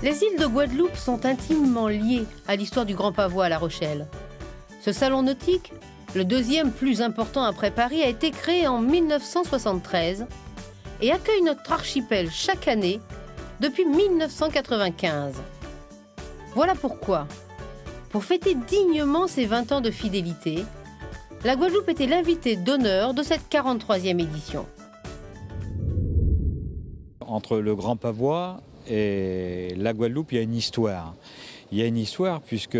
Les îles de Guadeloupe sont intimement liées à l'histoire du Grand Pavois à La Rochelle. Ce salon nautique, le deuxième plus important après Paris, a été créé en 1973 et accueille notre archipel chaque année depuis 1995. Voilà pourquoi, pour fêter dignement ses 20 ans de fidélité, la Guadeloupe était l'invité d'honneur de cette 43e édition. Entre le Grand Pavois et la Guadeloupe, il y a une histoire. Il y a une histoire puisque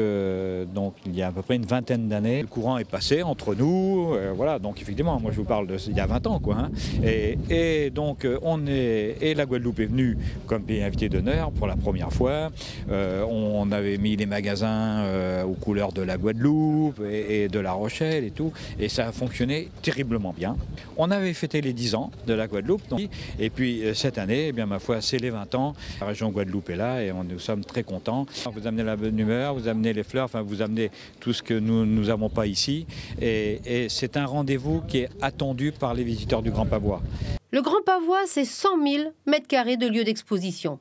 donc il y a à peu près une vingtaine d'années, le courant est passé entre nous. euh, voilà, donc effectivement, moi je vous parle de il y a 20 ans quoi. hein. et, donc euh, on est et la Guadeloupe est venue comme pays invité d'honneur pour la première fois. Euh, on avait mis les magasins aux couleurs de la Guadeloupe et, de La Rochelle et tout, et ça a fonctionné terriblement bien. On avait fêté les 10 ans de la Guadeloupe, et puis cette année, eh bien ma foi, c'est les 20 ans. La région Guadeloupe est là et nous sommes très contents. Amenez la bonne humeur, vous amenez les fleurs, enfin vous amenez tout ce que nous n'avons pas ici, et, c'est un rendez-vous qui est attendu par les visiteurs du Grand Pavois. Le Grand Pavois, c'est 100 000 mètres carrés de lieux d'exposition.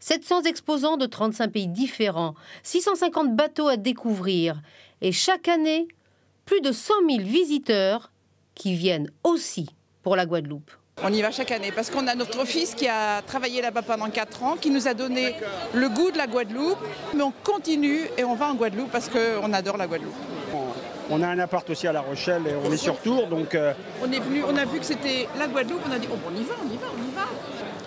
700 exposants de 35 pays différents, 650 bateaux à découvrir, et chaque année, plus de 100 000 visiteurs qui viennent aussi pour la Guadeloupe. On y va chaque année parce qu'on a notre fils qui a travaillé là-bas pendant 4 ans, qui nous a donné le goût de la Guadeloupe. Mais on continue et on va en Guadeloupe parce qu'on adore la Guadeloupe. On a un appart aussi à La Rochelle et on est sur tour, donc euh, On est venu, on a vu que c'était la Guadeloupe, on a dit oh, on y va, on y va.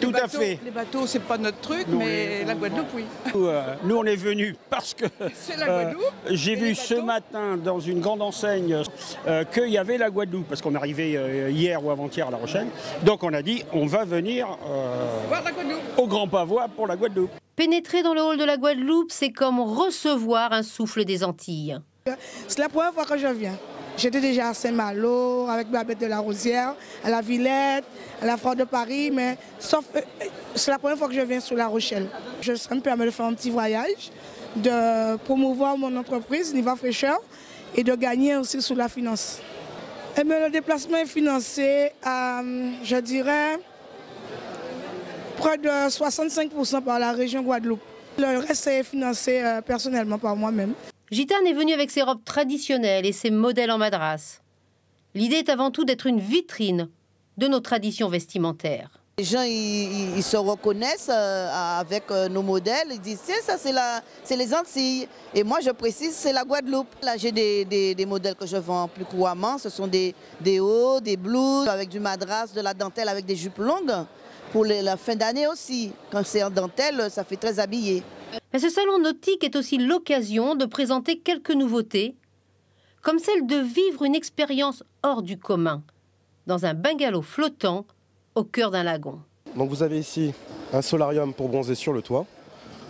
Tout Les à bateaux- fait. Les bateaux, c'est pas notre truc, Non, mais la Guadeloupe, oui. nous, euh, nous, on est venus parce que C'est la euh, Guadeloupe. j'ai vu ce bateaux. matin dans une grande enseigne euh, qu'il y avait la Guadeloupe, parce qu'on est arrivé euh, hier ou avant-hier à La Rochelle. Donc on a dit on va venir euh, Voir la Guadeloupe. au Grand Pavois pour la Guadeloupe. Pénétrer dans le hall de la Guadeloupe, c'est comme recevoir un souffle des Antilles. C'est la première fois que je viens. J'étais déjà à Saint-Malo, avec Babette de la Rosière, à la Villette, à la Foire de Paris, mais sauf, euh, euh, c'est la première fois que je viens sur La Rochelle. Je, ça me permet de faire un petit voyage, de promouvoir mon entreprise, Niva Fraîcheur, et de gagner aussi sur la finance. Eh bien, le déplacement est financé à, je dirais, près de 65% par la région Guadeloupe. Le reste est financé euh, personnellement par moi-même. Gitane est venue avec ses robes traditionnelles et ses modèles en madras. L'idée est avant tout d'être une vitrine de nos traditions vestimentaires. Les gens, ils, se reconnaissent euh, avec euh, nos modèles. Ils disent, c'est ça, c'est les Antilles. Et moi, je précise, c'est la Guadeloupe. Là, j'ai des, modèles que je vends plus couramment. Ce sont des, hauts, des blouses, avec du madras, de la dentelle, avec des jupes longues. Pour la fin d'année aussi. Quand c'est en dentelle, ça fait très habillé. Mais ce salon nautique est aussi l'occasion de présenter quelques nouveautés, comme celle de vivre une expérience hors du commun, dans un bungalow flottant au cœur d'un lagon. Donc vous avez ici un solarium pour bronzer sur le toit.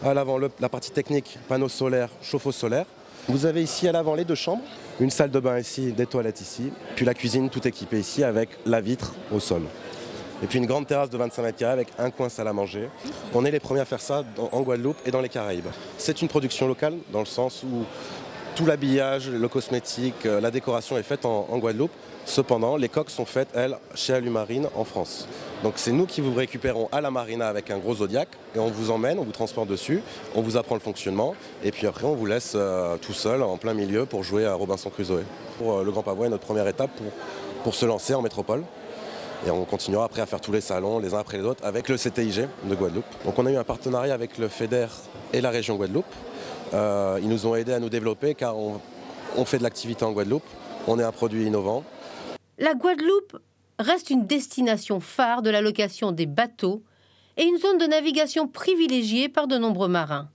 À l'avant, la partie technique, panneaux solaires, chauffe-eau solaire. Vous avez ici à l'avant les deux chambres, une salle de bain ici, des toilettes ici, puis la cuisine tout équipée ici avec la vitre au sol. Et puis une grande terrasse de 25 mètres carrés avec un coin salle à manger. On est les premiers à faire ça en Guadeloupe et dans les Caraïbes. C'est une production locale dans le sens où tout l'habillage, le cosmétique, euh, la décoration est faite en, en Guadeloupe. Cependant, les coques sont faites, elles, chez Alumarine en France. Donc c'est nous qui vous récupérons à la marina avec un gros Zodiac et on vous emmène, on vous transporte dessus, on vous apprend le fonctionnement et puis après on vous laisse euh, tout seul en plein milieu pour jouer à Robinson Crusoe. Pour, euh, le Grand Pavois est notre première étape pour, pour se lancer en métropole. Et on continuera après à faire tous les salons les uns après les autres avec le CTIG de Guadeloupe. Donc on a eu un partenariat avec le FEDER et la région Guadeloupe. Euh, ils nous ont aidés à nous développer car on, on fait de l'activité en Guadeloupe. On est un produit innovant. La Guadeloupe reste une destination phare de la location des bateaux et une zone de navigation privilégiée par de nombreux marins.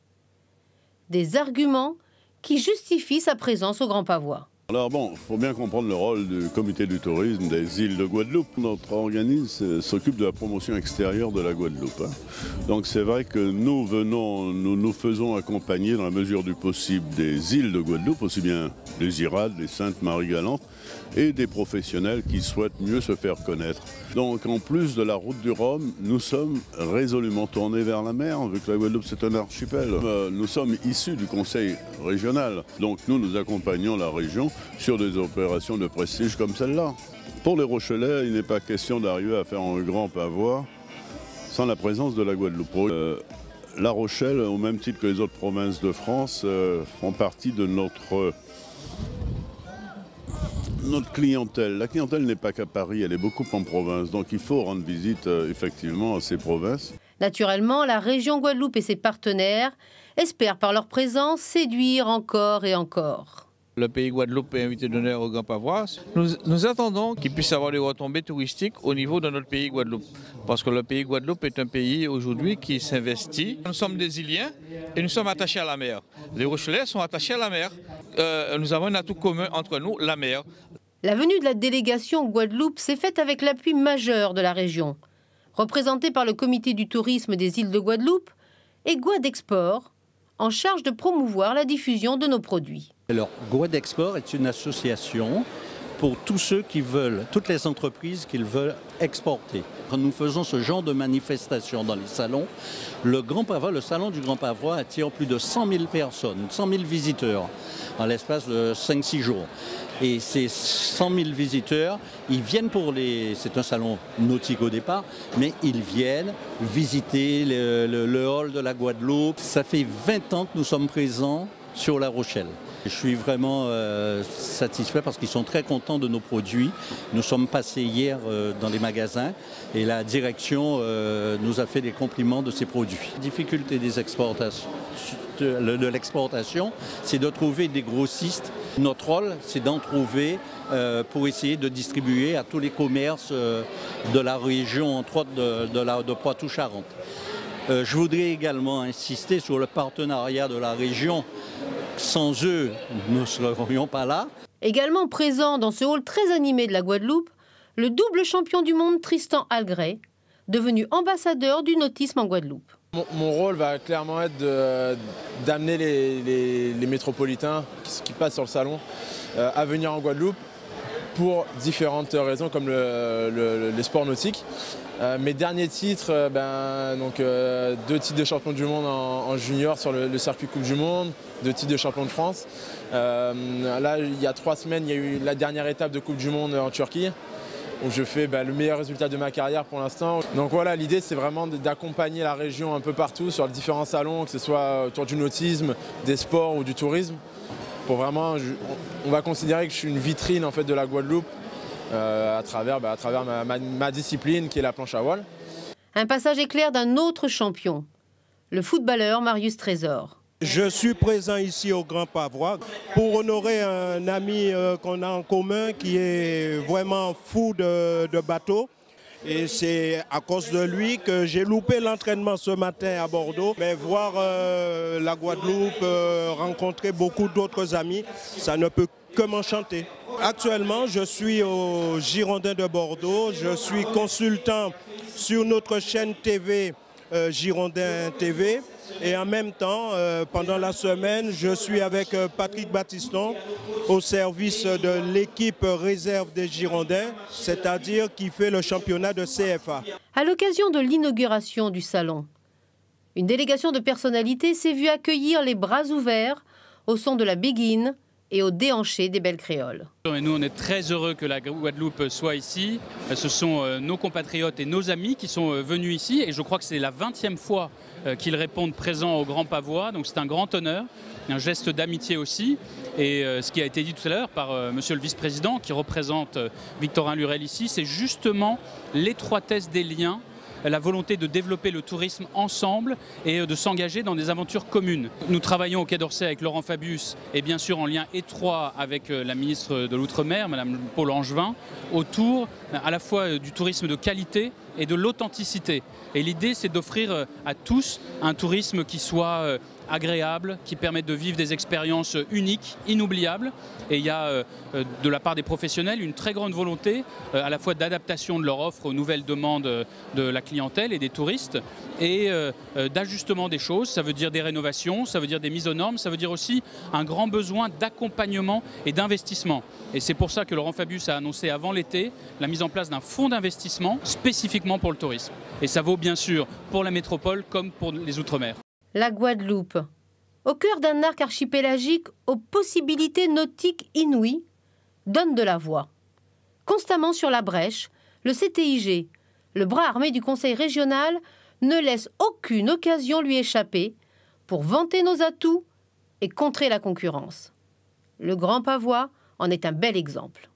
Des arguments qui justifient sa présence au Grand Pavois. Alors bon, il faut bien comprendre le rôle du comité du tourisme des îles de Guadeloupe. Notre organisme s'occupe de la promotion extérieure de la Guadeloupe. hein. Donc c'est vrai que nous venons, nous nous faisons accompagner dans la mesure du possible des îles de Guadeloupe, aussi bien les Irades, les Saintes Marie-Galante, et des professionnels qui souhaitent mieux se faire connaître. Donc en plus de la route du Rhum, nous sommes résolument tournés vers la mer, vu que la Guadeloupe c'est un archipel. Euh, nous sommes issus du conseil régional, donc nous nous accompagnons la région sur des opérations de prestige comme celle-là. Pour les Rochelais, il n'est pas question d'arriver à faire un grand pavois sans la présence de la Guadeloupe. Euh, La Rochelle, au même titre que les autres provinces de France, euh, font partie de notre, notre clientèle. La clientèle n'est pas qu'à Paris, elle est beaucoup en province. Donc il faut rendre visite euh, effectivement à ces provinces. Naturellement, la région Guadeloupe et ses partenaires espèrent par leur présence séduire encore et encore. Le pays Guadeloupe est invité d'honneur au Grand Pavois. Nous, nous attendons qu'il puisse avoir des retombées touristiques au niveau de notre pays Guadeloupe. Parce que le pays Guadeloupe est un pays aujourd'hui qui s'investit. Nous sommes des Iliens et nous sommes attachés à la mer. Les Rochelais sont attachés à la mer. Euh, nous avons un atout commun entre nous, la mer. La venue de la délégation Guadeloupe s'est faite avec l'appui majeur de la région. Représentée par le comité du tourisme des îles de Guadeloupe et Guadexport, en charge de promouvoir la diffusion de nos produits. Alors, Guadexport est une association pour tous ceux qui veulent, toutes les entreprises qui veulent exporter. Quand nous faisons ce genre de manifestation dans les salons, le Grand le salon du Grand Pavois attire plus de 100 000 personnes, 100 000 visiteurs en l'espace de 5-6 jours. Et ces 100 000 visiteurs, ils viennent pour les... C'est un salon nautique au départ, mais ils viennent visiter le hall de la Guadeloupe. Ça fait 20 ans que nous sommes présents sur La Rochelle. Je suis vraiment euh, satisfait parce qu'ils sont très contents de nos produits. Nous sommes passés hier euh, dans les magasins et la direction euh, nous a fait des compliments de ces produits. La difficulté de, l'exportation, c'est de trouver des grossistes. Notre rôle, c'est d'en trouver pour essayer de distribuer à tous les commerces de la région, entre autres de, Poitou-Charentes. Je voudrais également insister sur le partenariat de la région. Sans eux, nous ne serions pas là. Également présent dans ce hall très animé de la Guadeloupe, le double champion du monde Tristan Algray, devenu ambassadeur du nautisme en Guadeloupe. Mon, mon rôle va clairement être d'amener les, les, les, métropolitains qui, qui, passent sur le salon euh, à venir en Guadeloupe pour différentes raisons comme le, le, les sports nautiques. Euh, mes derniers titres, euh, ben, donc, euh, deux titres de champion du monde en, junior sur le, circuit Coupe du Monde, deux titres de champion de France. Là, il y a trois semaines, il y a eu la dernière étape de Coupe du Monde en Turquie où je fais ben, le meilleur résultat de ma carrière pour l'instant. Donc voilà, l'idée c'est vraiment d'accompagner la région un peu partout sur les différents salons, que ce soit autour du nautisme, des sports ou du tourisme. Pour vraiment, je, on va considérer que je suis une vitrine en fait de la Guadeloupe euh, à travers, bah, à travers ma, ma, ma, discipline qui est la planche à voile. Un passage éclair d'un autre champion, le footballeur Marius Trésor. Je suis présent ici au Grand Pavois pour honorer un ami euh, qu'on a en commun qui est vraiment fou de, de bateau. Et c'est à cause de lui que j'ai loupé l'entraînement ce matin à Bordeaux. Mais voir euh, la Guadeloupe, euh, rencontrer beaucoup d'autres amis, ça ne peut que m'enchanter. Actuellement, je suis au Girondin de Bordeaux. Je suis consultant sur notre chaîne TV euh, Girondin TV. Et en même temps, euh, pendant la semaine, je suis avec euh, Patrick Battiston au service de l'équipe réserve des Girondins, c'est-à-dire qui fait le championnat de CFA. À l'occasion de l'inauguration du salon, une délégation de personnalités s'est vue accueillir les bras ouverts au son de la béguine et au déhanché des belles créoles. Nous, on est très heureux que la Guadeloupe soit ici. Ce sont euh, nos compatriotes et nos amis qui sont euh, venus ici. Et je crois que c'est la 20e fois euh, qu'ils répondent présents au Grand Pavois. Donc c'est un grand honneur, un geste d'amitié aussi. Et ce qui a été dit tout à l'heure par monsieur le vice-président qui représente Victorin Lurel ici, c'est justement l'étroitesse des liens la volonté de développer le tourisme ensemble et de s'engager dans des aventures communes. Nous travaillons au Quai d'Orsay avec Laurent Fabius et bien sûr en lien étroit avec euh, la ministre de l'Outre-mer, Madame Paul Angevin, autour à la fois du tourisme de qualité et de l'authenticité. Et l'idée, c'est d'offrir euh, à tous un tourisme qui soit euh, agréable, qui permette de vivre des expériences uniques, inoubliables. Et il y a euh, de la part des professionnels une très grande volonté euh, à la fois d'adaptation de leur offre aux nouvelles demandes de la clientèle et des touristes et euh, d'ajustement des choses. Ça veut dire des rénovations, ça veut dire des mises aux normes, ça veut dire aussi un grand besoin d'accompagnement et d'investissement. Et c'est pour ça que Laurent Fabius a annoncé avant l'été la mise en place d'un fonds d'investissement spécifiquement pour le tourisme. Et ça vaut bien sûr pour la métropole comme pour les Outre-mer la Guadeloupe. Au cœur d'un arc archipélagique aux possibilités nautiques inouïes, donne de la voix. Constamment sur la brèche, le CTIG, le bras armé du Conseil régional, ne laisse aucune occasion lui échapper pour vanter nos atouts et contrer la concurrence. Le Grand Pavois en est un bel exemple.